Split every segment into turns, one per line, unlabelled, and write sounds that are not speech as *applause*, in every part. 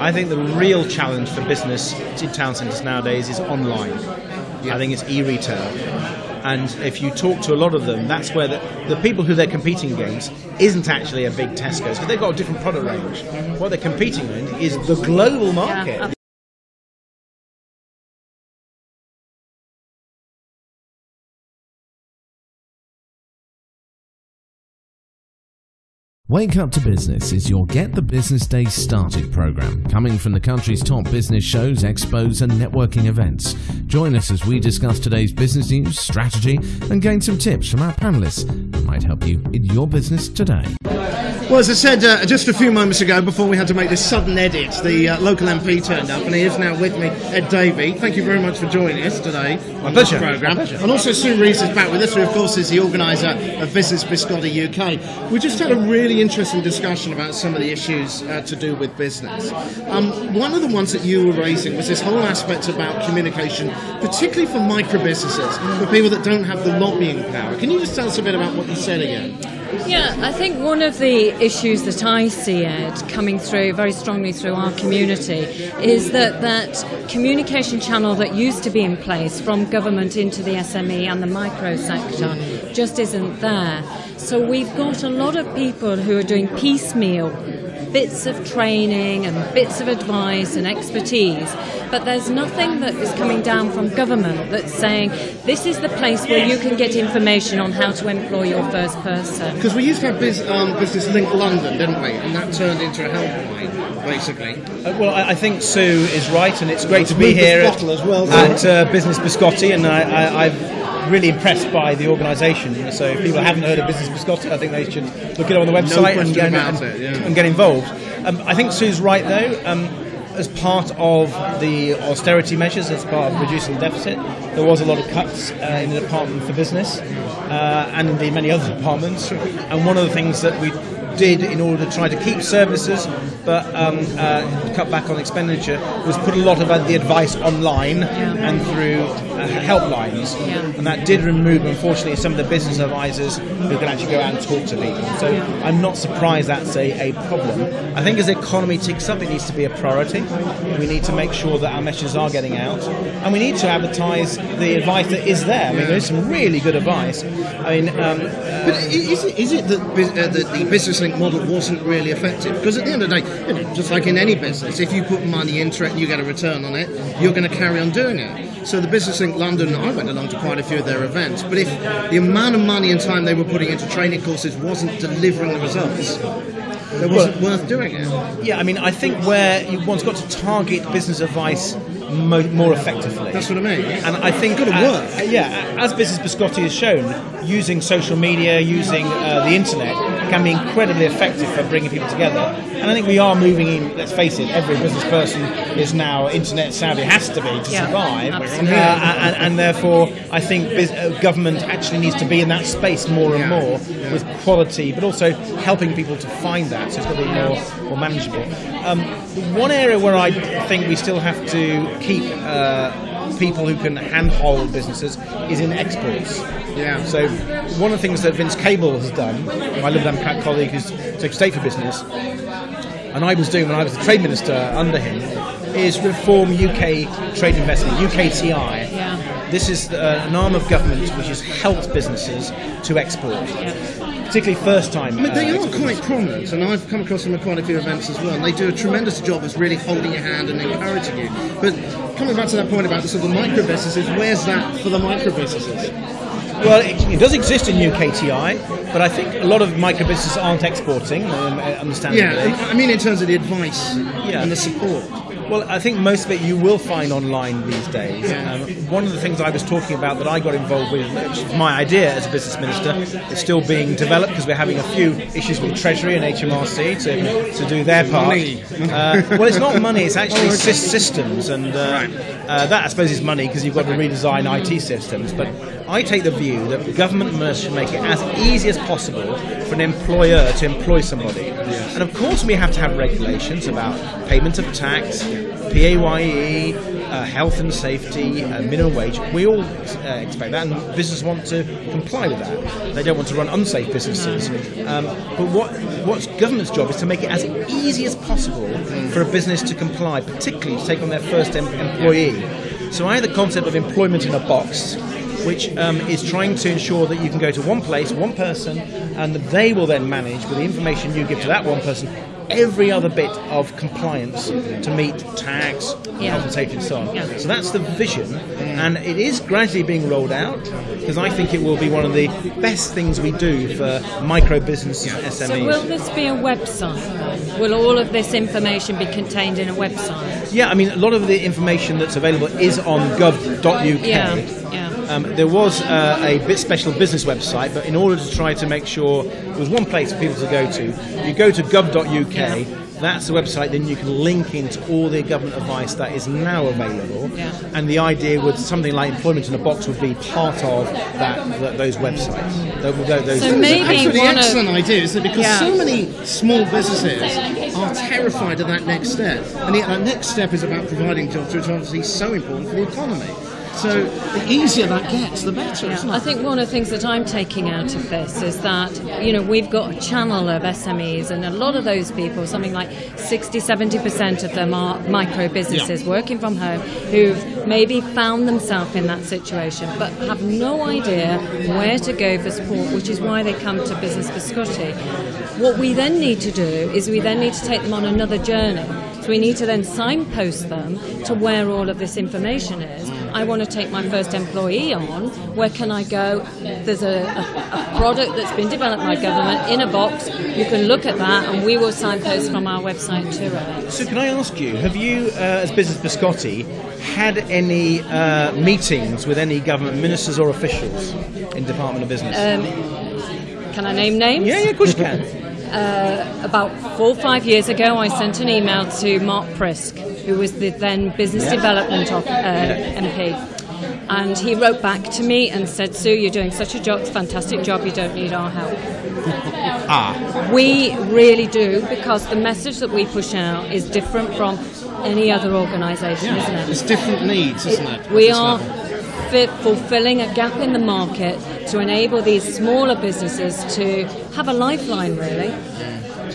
I think the real challenge for business in town centres nowadays is online. I think it's e-retail. And if you talk to a lot of them, that's where the, the people who they're competing against isn't actually a big Tesco's because they've got a different product range. What they're competing in is the global market.
Yeah.
Wake Up to Business is your Get the Business Day Started program, coming from the country's top business shows, expos, and networking events. Join us as we discuss today's business news, strategy, and gain some tips from our panelists that might help you in your business today.
Well, as I said uh, just a few moments ago, before we had to make this sudden edit, the uh, local MP turned up, and he is now with me, Ed Davey. Thank you very much for joining us today on
pleasure.
this programme.
My pleasure.
And also Sue Rees is back with us, who of course is the organiser of Business Biscotti UK. We just had a really interesting discussion about some of the issues uh, to do with business. Um, one of the ones that you were raising was this whole aspect about communication, particularly for micro businesses, for people that don't have the lobbying power. Can you just tell us a bit about what you said again?
Yeah, I think one of the issues that I see, Ed, coming through very strongly through our community is that that communication channel that used to be in place from government into the SME and the micro sector just isn't there. So we've got a lot of people who are doing piecemeal bits of training and bits of advice and expertise, but there's nothing that is coming down from government that's saying this is the place where you can get information on how to employ your first person.
Because we used to have Biz, um, Business Link London, didn't we? And that turned into a helpline, basically.
Uh, well, I, I think Sue is right, and it's great to be here
Bottle as well.
at uh, Business Biscotti, and I, I, I'm really impressed by the organisation. So if people haven't heard of Business Biscotti, I think they should look it up on the website and, get- and-
it, yeah.
and get involved. Um, I think Sue's right, though. Um, as part of the austerity measures, as part of reducing the deficit, there was a lot of cuts uh, in the Department for Business uh, and indeed many other departments. And one of the things that we did in order to try to keep services but um, uh, cut back on expenditure was put a lot of uh, the advice online and through helplines.
Yeah.
And that did remove, unfortunately, some of the business advisors who can actually go out and talk to people. So I'm not surprised that's a, a problem. I think as the economy ticks up, it needs to be a priority. We need to make sure that our messages are getting out. And we need to advertise the advice that is there. I mean, there's some really good advice. I mean, um,
But is it, is it that, uh, that the business link model wasn't really effective? Because at the end of the day, you know, just like in any business, if you put money into it and you get a return on it, you're going to carry on doing it. So the Business Link London, I went along to quite a few of their events, but if the amount of money and time they were putting into training courses wasn't delivering the results, it wasn't worth doing it.
Yeah, I mean, I think where you one's got to target business advice mo- more effectively.
That's what I mean.
And I think,
It's gotta
uh,
work.
uh, yeah, as Business Biscotti has shown, using social media, using uh, the internet can be incredibly effective for bringing people together. And I think we are moving in. Let's face it, every business person is now internet savvy, has to be to
Yeah,
survive. Uh, and, and therefore, I think bus- uh, government actually needs to be in that space more and
Yeah,
more
yeah.
with quality, but also helping people to find that. So it's got to be more, more manageable. Um, one area where I think we still have to keep uh, people who can handhold businesses is in exports.
Yeah.
So one of the things that Vince Cable has done, my Liberal Democrat colleague who's Secretary State for Business, and I was doing when I was the Trade Minister under him, is reform UK trade investment, UKTI.
Yeah.
This is uh, an arm of government which has helped businesses to export, particularly first time.
I mean, they
uh,
are quite prominent, and I've come across them at quite a few events as well. And they do a tremendous job of really holding your hand and encouraging you. But coming back to that point about the sort of micro businesses, where's that for the micro businesses?
Well, it, it does exist in UKTI, but I think a lot of micro businesses aren't exporting, um, understandably.
Yeah, I mean in terms of the advice
Yeah.
and the support.
Well, I think most of it you will find online these days.
Yeah.
Um, one of the things I was talking about that I got involved with, which is my idea as a business minister, is still being developed because we're having a few issues with Treasury and HMRC to, to do their part. Uh, well, it's not money; it's actually sys- systems, and uh, uh, that I suppose is money because you've got to redesign IT systems. But I take the view that government must make it as easy as possible for an employer to employ somebody. And of course, we have to have regulations about payment of tax, PAYE, uh, health and safety, uh, minimum wage. We all uh, expect that, and businesses want to comply with that. They don't want to run unsafe businesses. Um, but what what's government's job is to make it as easy as possible for a business to comply, particularly to take on their first em- employee. So I had the concept of employment in a box, which um, is trying to ensure that you can go to one place, one person, and they will then manage with the information you give to that one person every other bit of compliance to meet tax,
Yeah.
health and safety, and so on.
Yeah.
So that's the vision, and it is gradually being rolled out because I think it will be one of the best things we do for micro business SMEs.
So will this be a website? Will all of this information be contained in a website?
yeah, I mean, a lot of the information that's available is on gov.uk.
Yeah.
Um, there was uh, a bit special business website, but in order to try to make sure there was one place for people to go to, you go to gov.uk. That's the website. Then you can link into all the government advice that is now available.
Yeah.
And the idea with something like employment in a box would be part of that, th those websites. Tho- tho- those
So maybe
Actually, the
one of-
excellent idea is that because
Yeah.
so many small businesses are terrified of that next step, and yet that next step is about providing jobs, which obviously is so important for the economy. So the easier that gets, the better, isn't it?
I think one of the things that I'm taking out of this is that, you know, we've got a channel of SMEs, and a lot of those people, something like 60, 70% of them are micro businesses
Yeah.
working from home who've maybe found themselves in that situation but have no idea where to go for support, which is why they come to Business Biscotti. What we then need to do is we then need to take them on another journey. So we need to then signpost them to where all of this information is. I want to take my first employee on. Where can I go? There's a, a, a product that's been developed by government in a box. You can look at that, and we will signpost from our website to it.
So can I ask you, have you, uh, as Business Biscotti, had any uh, meetings with any government ministers or officials in Department of Business?
Can I name names?
yeah, yeah, of course you can. *laughs*
About four or five years ago, I sent an email to Mark Prisk, who was the then Business Development of, uh, MP. And he wrote back to me and said, Sue, you're doing such a job, fantastic job, you don't need our help.
ah,
We really do because the message that we push out is different from any other organisation, isn't it?
There's different needs, isn't it? at
We are
level?
Fi- fulfilling a gap in the market to enable these smaller businesses to have a lifeline, really.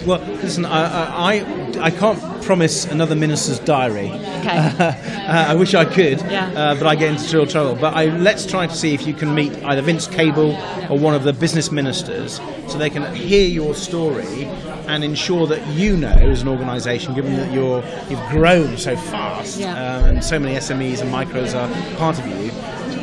well, listen, I, I, I- can't promise another minister's diary.
Okay. *laughs*
Uh, I wish I could,
Yeah.
uh, but I get into real trouble. But I, let's try to see if you can meet either Vince Cable or one of the business ministers so they can hear your story and ensure that you know, as an organisation, given that you're, you've grown so fast
Yeah.
um, and so many SMEs and micros are part of you,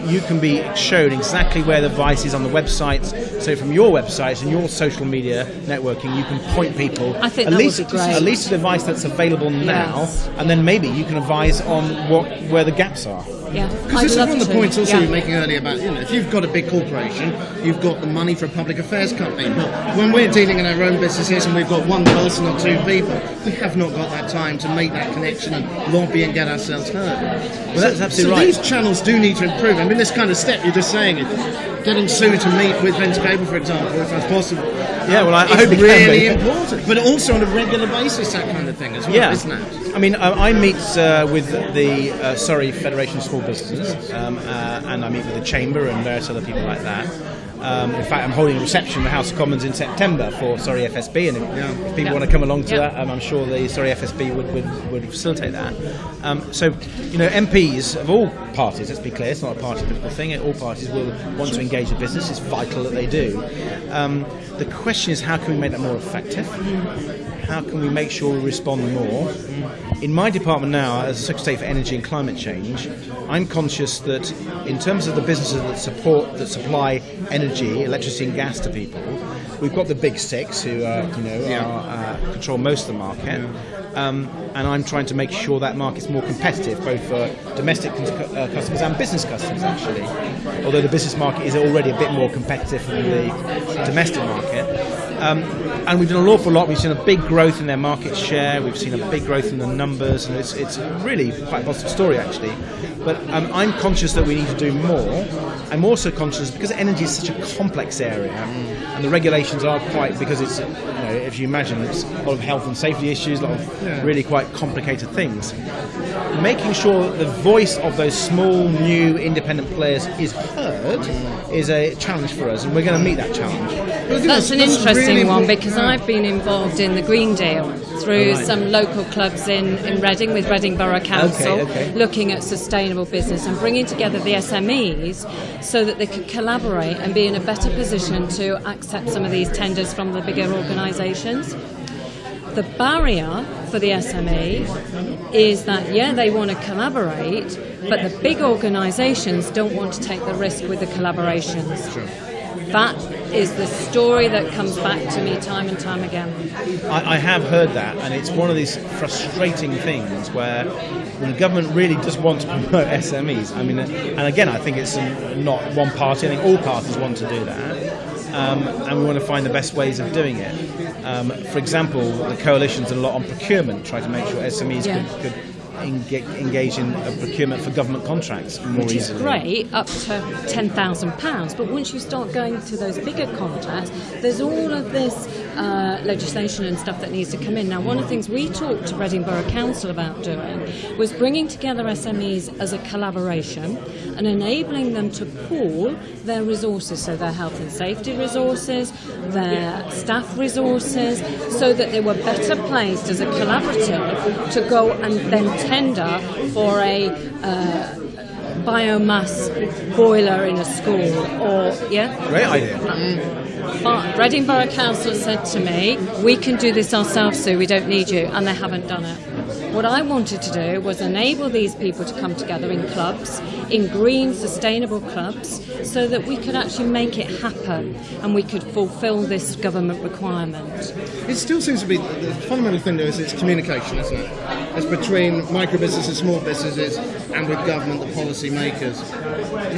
you can be shown exactly where the advice is on the websites. So from your websites and your social media networking, you can point people
I think
at least at least the advice that's available now,
Yes.
and then maybe you can advise on what where the gaps are.
Yeah,
Because this is one of the
to.
points also
Yeah.
you were making earlier about, you know, if you've got a big corporation, you've got the money for a public affairs company. But when we're dealing in our own businesses and we've got one person or two people, we have not got that time to make that connection and lobby and get ourselves heard.
Well, that's absolutely
so
right.
these channels do need to improve. I mean, this kind of step you're just saying, it, getting Sue to meet with Vince Cable, for example, if that's possible.
Yeah, well, I- I hope
really important. But also on a regular basis, that kind of thing as well,
Yeah,
isn't it?
I mean, I, I meet uh, with the uh, Surrey Federation of Small Businesses, um, uh, and I meet with the Chamber and various other people like that. Um, in fact, I'm holding a reception in the House of Commons in September for Surrey FSB, and if, if people
Yeah.
want to come along to
Yeah.
that, um, I'm sure the Surrey FSB would, would, would facilitate that. Um, so, you know, MPs of all parties, let's be clear, it's not a party political thing, all parties will want to engage with business, it's vital that they do. Um, the question is, how can we make that more effective? How can we make sure we respond more? In my department now, as Secretary for Energy and Climate Change, I'm conscious that in terms of the businesses that support, that supply energy, electricity and gas to people, we've got the big six who are, you know, are, uh, control most of the market. Um, and I'm trying to make sure that market's more competitive, both for domestic uh, customers and business customers, actually. Although the business market is already a bit more competitive than the domestic market. Um, and we've done an awful lot. We've seen a big growth in their market share. We've seen a big growth in the numbers, and it's, it's really quite a positive story, actually. But um, I'm conscious that we need to do more. I'm also conscious because energy is such a complex area, and the regulations are quite because it's you know if you imagine it's a lot of health and safety issues, a lot of really quite complicated things. Making sure that the voice of those small, new, independent players is heard is a challenge for us, and we're going to meet that challenge.
That's an interesting one because I've been involved in the Green Deal through
Right.
some local clubs in, in Reading with Reading Borough Council,
okay.
looking at sustainable business and bringing together the SMEs so that they could collaborate and be in a better position to accept some of these tenders from the bigger organisations. The barrier for the SME is that, yeah, they want to collaborate, but the big organisations don't want to take the risk with the collaborations. That is the story that comes back to me time and time again.
I, I have heard that, and it's one of these frustrating things where the government really does want to *laughs* promote SMEs. I mean, and again, I think it's not one party. I think all parties want to do that, um, and we want to find the best ways of doing it. Um, for example, the coalition's done a lot on procurement, try to make sure SMEs
Yeah.
could, could engage in uh, procurement for government contracts more
Which is great up to £10,000. But once you start going to those bigger contracts, there's all of this uh, legislation and stuff that needs to come in. Now, one of the things we talked to Reading Borough Council about doing was bringing together SMEs as a collaboration and enabling them to pool their resources, so their health and safety resources, their staff resources, so that they were better placed as a collaborative to go and then tender for a uh, biomass boiler in a school or yeah?
Great idea.
but Reading Borough Council said to me, we can do this ourselves, Sue, we don't need you, and they haven't done it. What I wanted to do was enable these people to come together in clubs, in green, sustainable clubs, so that we could actually make it happen and we could fulfil this government requirement.
It still seems to be the fundamental thing though is it's communication, isn't it? It's between micro businesses, small businesses, and with government, the policy makers.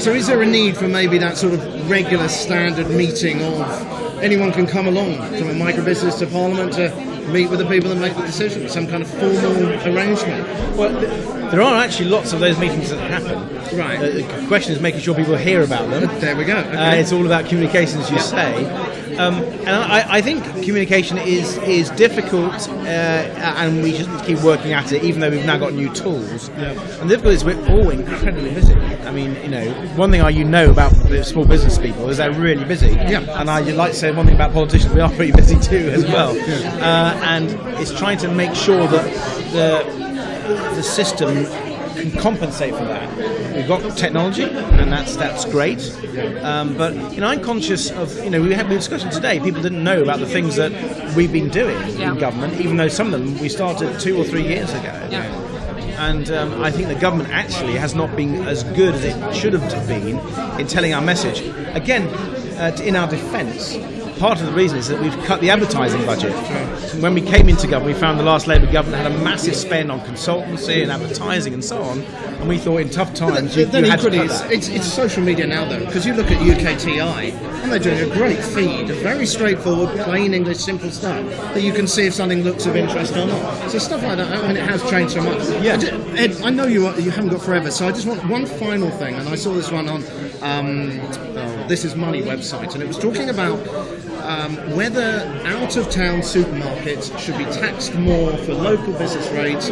So is there a need for maybe that sort of regular standard meeting of anyone can come along from a micro business to parliament to meet with the people that make the decisions, some kind of formal arrangement?
Well, th- there are actually lots of those meetings that happen.
Right.
Uh, the question is making sure people hear about them.
There we go.
Uh, it's all about communication, as you say. Um, and I, I think communication is is difficult, uh, and we just keep working at it, even though we've now got new tools. Yeah. And the difficulty is we're all incredibly busy. I mean, you know, one thing I you know about the small business people is they're really busy.
Yeah.
And I like to say one thing about politicians, we are pretty *laughs* busy too, as well. Uh, and it's trying to make sure that the the system can compensate for that. We've got technology, and that's that's great. Um, but you know, I'm conscious of you know we had a discussion today. People didn't know about the things that we've been doing
Yeah.
in government, even though some of them we started two or three years ago.
Yeah.
And um, I think the government actually has not been as good as it should have been in telling our message. Again, uh, in our defence, part of the reason is that we've cut the advertising budget. When we came into government, we found the last Labour government had a massive spend on consultancy and advertising and so on. And we thought in tough times you,
But then
you had to
equally,
cut
it's, it's, it's social media now, though, because you look at UKTI, and they're doing a great feed of very straightforward, plain English, simple stuff that you can see if something looks of interest or not. So stuff like that, I mean, it has changed so much.
Yeah.
I ju- Ed, I know you are, you haven't got forever, so I just want one final thing, and I saw this one on um, oh, This Is Money website, and it was talking about um, whether out of town supermarkets should be taxed more for local business rates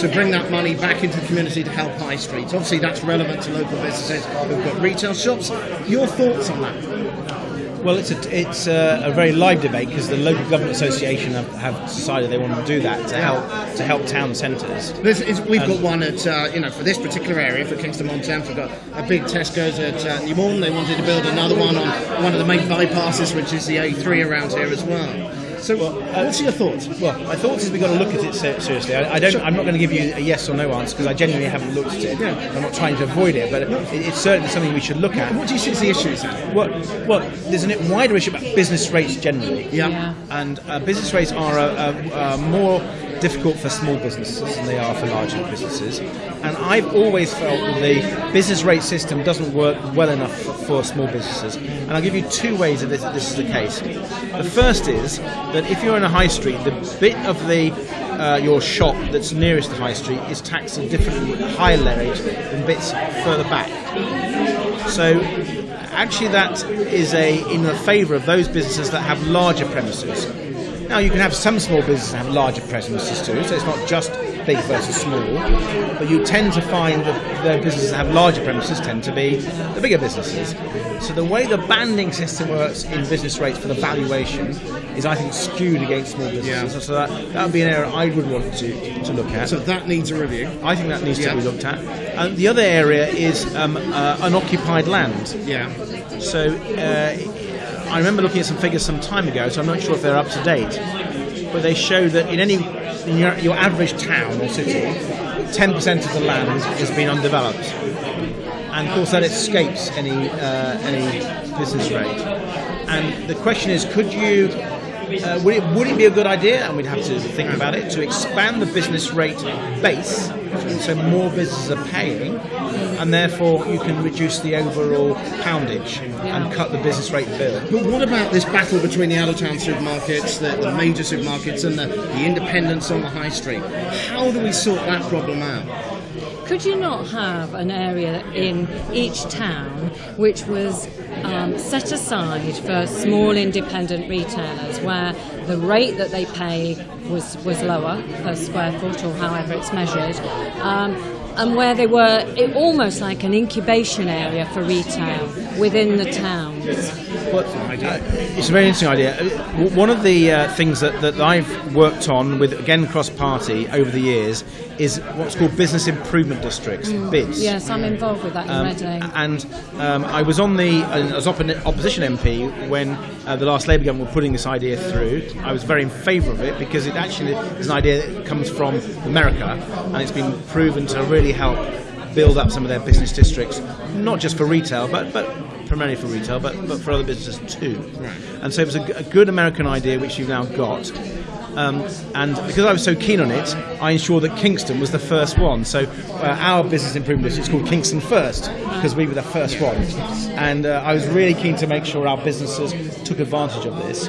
to bring that money back into the community to help high streets. Obviously, that's relevant to local businesses who've got retail shops. Your thoughts on that?
Well, it's a, it's a, a very live debate because the local government association have, have decided they want to do that to help to help town centres.
We've got one at, uh, you know, for this particular area, for Kingston on Thames, we've got a big Tesco's at uh, New Malden. They wanted to build another one on one of the main bypasses, which is the A3 around here as well. So, what's your thoughts?
Well, my thoughts is we've got to look at it seriously. I, I don't. I'm not going to give you a yes or no answer because I genuinely haven't looked at it. I'm not trying to avoid it, but it, it's certainly something we should look at.
What do you see as the issues?
Well, well, there's a wider issue about business rates generally.
Yeah.
Yeah.
And uh, business rates are uh, uh, uh, more difficult for small businesses than they are for larger businesses. And I've always felt that the business rate system doesn't work well enough for, for small businesses. And I'll give you two ways that this, this is the case. The first is that if you're in a high street, the bit of the uh, your shop that's nearest the high street is taxed at a different higher rate than bits further back. So actually that is a in the favour of those businesses that have larger premises. Now you can have some small businesses have larger premises too, so it's not just big versus small, but you tend to find that the businesses that have larger premises tend to be the bigger businesses. So the way the banding system works in business rates for the valuation is, I think, skewed against small businesses.
Yeah.
So that that would be an area I would want to to look at.
So that needs a review.
I think that needs
Yeah.
to be looked at. And the other area is um, uh, unoccupied land.
Yeah.
So uh, I remember looking at some figures some time ago, so I'm not sure if they're up to date. But they show that in any in your, your average town or city, 10% of the land has, been undeveloped, and of course that escapes any uh, any business rate. And the question is, could you? Uh, would, it, would it be a good idea, and we'd have to think about it, to expand the business rate base so more businesses are paying, and therefore you can reduce the overall poundage and cut the business rate bill?
But what about this battle between the out of town supermarkets, the, the major supermarkets, and the, the independents on the high street? How do we sort that problem out?
Could you not have an area in each town which was um, set aside for small independent retailers where the rate that they pay was, was lower per square foot or however it's measured? Um, and where they were almost like an incubation area for retail within the.
Well, uh, it's a very interesting idea. Uh, One of the uh, things that, that I've worked on with, again, cross party over the years is what's called business improvement districts, BIDs.
Yes, I'm involved with that in
Um,
Reading.
and um, I was on the uh, as oppo- opposition MP when uh, the last Labour government were putting this idea through. I was very in favour of it because it actually is an idea that comes from America and it's been proven to really help build up some of their business districts, not just for retail, but but primarily for retail, but, but for other businesses too. And so it was a good American idea which you've now got. Um, and because I was so keen on it, I ensured that Kingston was the first one. So uh, our business improvement district is called Kingston First because we were the first one. And uh, I was really keen to make sure our businesses took advantage of this.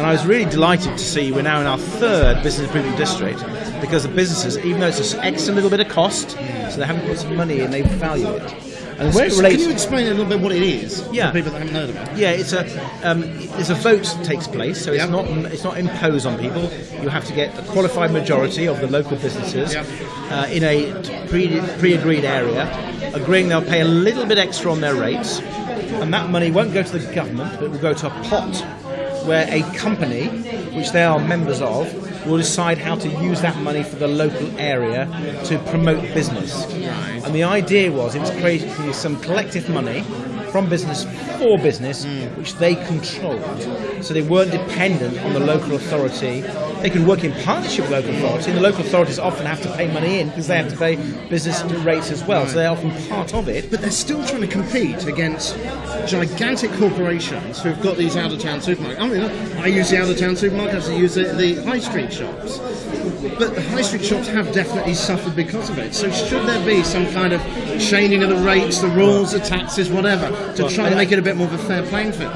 And I was really delighted to see we're now in our third business improvement district because the businesses, even though it's an extra little bit of cost, so they haven't put some money in, they value it. And where it relates,
can you explain a little bit what it is
Yeah.
for people that haven't heard it?
yeah, it's a um, it's a vote takes place, so it's
Yep.
not it's not imposed on people. You have to get a qualified majority of the local businesses
Yep.
uh, in a pre pre-agreed area, agreeing they'll pay a little bit extra on their rates, and that money won't go to the government, but will go to a pot where a company, which they are members of, will decide how to use that money for the local area to promote business. And the idea was it was creating some collective money from business for business, mm. which they controlled. So they weren't dependent on the local authority. They can work in partnership with local authority, and the local authorities often have to pay money in because they have to pay business rates as well. So they're often part of it.
But they're still trying to compete against gigantic corporations who've got these out of town supermarkets. I mean, I use the out of town supermarkets, I use the, the high street shops. But the high street shops have definitely suffered because of it. So should there be some kind of changing of the rates, the rules, the taxes, whatever, to try and make it a bit more of a fair playing field?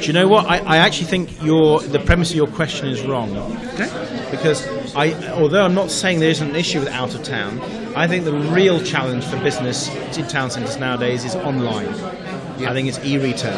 Do you know what? I, I actually think your the premise of your question is wrong.
Okay?
Because I, although I'm not saying there isn't an issue with out of town, I think the real challenge for business in town centres nowadays is online. I think it's e-retail.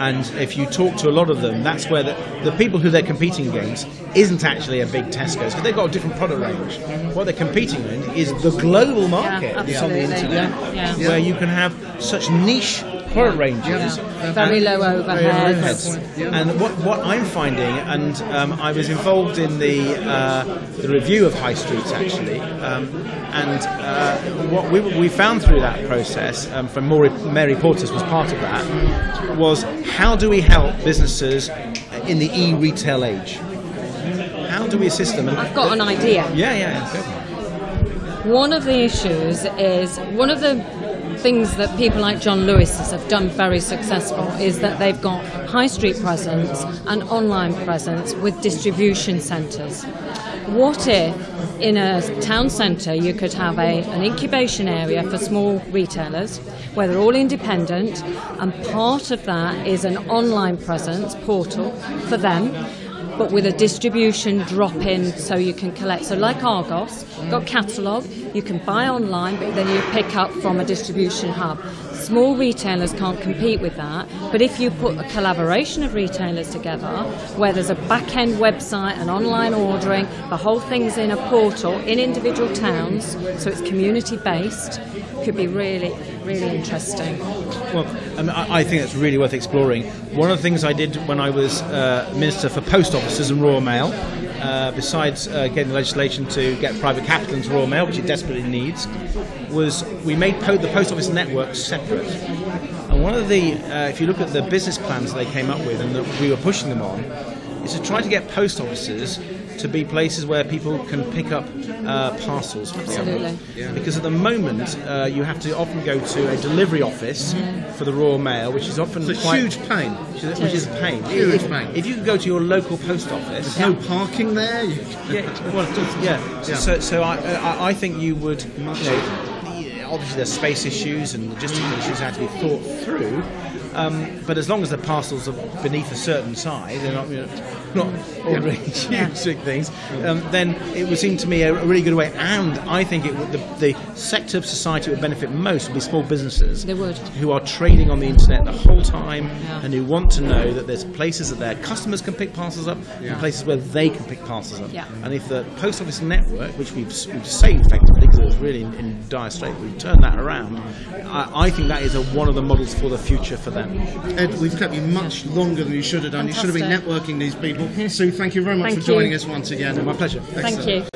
And if you talk to a lot of them, that's where the, the people who they're competing against isn't actually a big Tesco's because they've got a different product range. Mm-hmm. What they're competing in is the global market
Yeah,
on the internet,
Yeah, yeah.
where you can have such niche product ranges.
Very low overheads.
overheads. And what, what I'm finding, and um, I was involved in the uh, the review of high streets actually, um, and uh, what we, we found through that process, um, from Mary, Mary Portas was part of that, was how do we help businesses in the e-retail age? How do we assist them? And,
I've got an idea.
yeah, yeah, yeah.
One of the issues is one of the things that people like John Lewis have done very successful is that they've got high street presence and online presence with distribution centres. What if in a town centre you could have a, an incubation area for small retailers where they're all independent and part of that is an online presence portal for them but with a distribution drop in so you can collect. So, like Argos, got catalogue, you can buy online, but then you pick up from a distribution hub. Small retailers can't compete with that, but if you put a collaboration of retailers together, where there's a back end website and online ordering, the whole thing's in a portal in individual towns, so it's community based, could be really, really interesting.
Well, I, I think it's really worth exploring. One of the things I did when I was uh, Minister for Post Offices and Royal Mail, uh, besides uh, getting the legislation to get private capital into Royal Mail, which it desperately needs, was we made po- the post office network separate. And one of the, uh, if you look at the business plans they came up with and that we were pushing them on, is to try to get post offices to be places where people can pick up uh, parcels. For example.
Absolutely.
Because at the moment, uh, you have to often go to a delivery office for the Royal Mail, which is often
It's a
quite
huge pain.
which is, which is a pain.
Huge
if,
pain.
if you can go to your local post office,
There's no parking there. You- *laughs*
yeah, well, yeah. So,
Yeah.
so, so I, I, I think you would, you know, obviously there's space issues and logistical issues that have to be thought through. Um, but as long as the parcels are beneath a certain size, they're not, you know, *laughs* not ordering huge big things, um, then it would seem to me a, really good way. And I think it would, the, the sector of society would benefit most would be small businesses.
They would.
Who are trading on the internet the whole time
Yeah.
and who want to know that there's places that their customers can pick parcels up and places where they can pick parcels up.
Yeah.
And if the post office network, which we've, we've saved effectively because it was really in, in dire strait, we've turned that around, I, I think that is a, one of the models for the future for them.
Ed, we've kept you much longer than you should have done. You should have been networking these people. Sue, thank you very much
Thank
for joining
you.
us once again.
My pleasure.
Thank you.